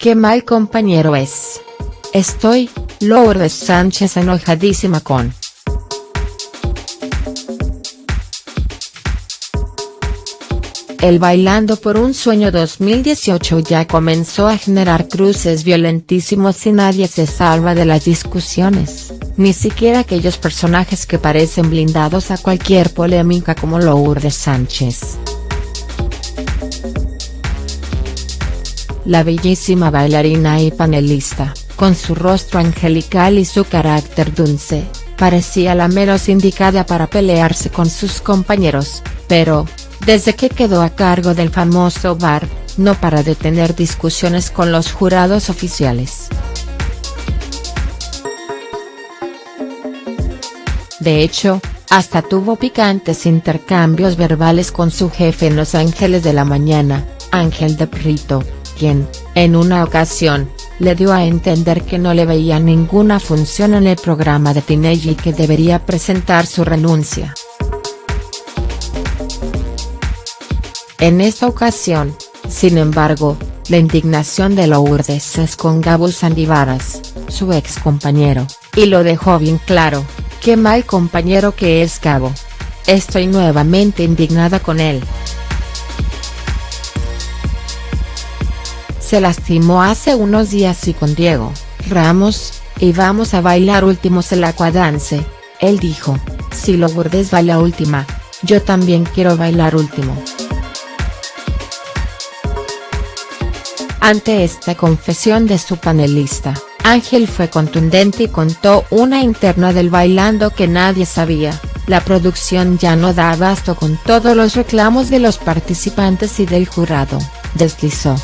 qué mal compañero es. Estoy, Lourdes Sánchez enojadísima con. El Bailando por un Sueño 2018 ya comenzó a generar cruces violentísimos y nadie se salva de las discusiones, ni siquiera aquellos personajes que parecen blindados a cualquier polémica como Lourdes Sánchez. La bellísima bailarina y panelista, con su rostro angelical y su carácter dulce, parecía la menos indicada para pelearse con sus compañeros, pero, desde que quedó a cargo del famoso bar, no para de tener discusiones con los jurados oficiales. De hecho, hasta tuvo picantes intercambios verbales con su jefe en Los Ángeles de la Mañana, Ángel de Prito, quien, en una ocasión, le dio a entender que no le veía ninguna función en el programa de Tinelli y que debería presentar su renuncia. En esta ocasión, sin embargo, la indignación de Lourdes es con Gabo Sandivaras, su ex compañero, y lo dejó bien claro, qué mal compañero que es Gabo. Estoy nuevamente indignada con él. Se lastimó hace unos días y con Diego, Ramos, y vamos a bailar últimos el aquadance, él dijo, si Lourdes baila última, yo también quiero bailar último. Ante esta confesión de su panelista, Ángel fue contundente y contó una interna del bailando que nadie sabía, la producción ya no da abasto con todos los reclamos de los participantes y del jurado, deslizó.